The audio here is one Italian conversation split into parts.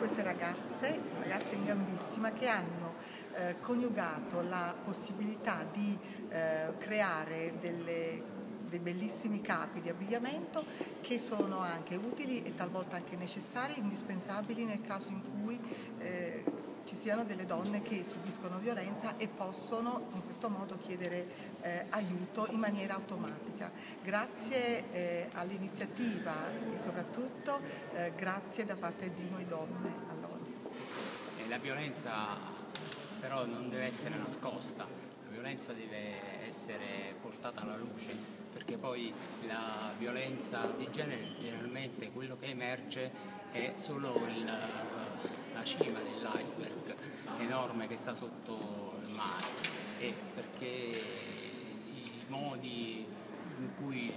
queste ragazze, ragazze in gambissima, che hanno eh, coniugato la possibilità di eh, creare delle dei bellissimi capi di abbigliamento che sono anche utili e talvolta anche necessari, indispensabili nel caso in cui siano delle donne che subiscono violenza e possono in questo modo chiedere eh, aiuto in maniera automatica. Grazie eh, all'iniziativa e soprattutto eh, grazie da parte di noi donne all'ONU. La violenza però non deve essere nascosta, la violenza deve essere portata alla luce perché poi la violenza di genere generalmente quello che emerge è solo il, enorme che sta sotto il mare e perché i modi in cui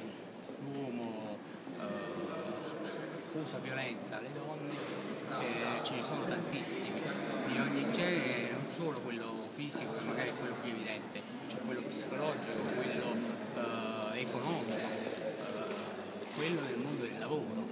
l'uomo eh, usa violenza alle donne eh, ce ne sono tantissimi. Di ogni genere non solo quello fisico che magari è quello più evidente c'è quello psicologico quello eh, economico eh, quello del mondo del lavoro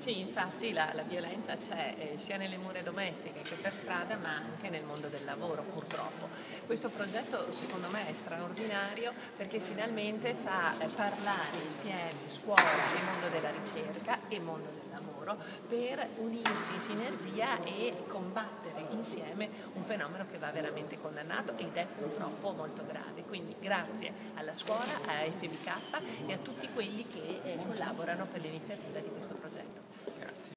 sì, infatti la, la violenza c'è eh, sia nelle mura domestiche che per strada, ma anche nel mondo del lavoro, purtroppo. Questo progetto secondo me è straordinario perché finalmente fa eh, parlare insieme scuola e mondo della ricerca e mondo del lavoro per unirsi in sinergia e combattere insieme un fenomeno che va veramente condannato ed è purtroppo molto grave. Quindi grazie alla scuola, a FBK e a tutti quelli che eh, collaborano per l'iniziativa di questo progetto. Grazie.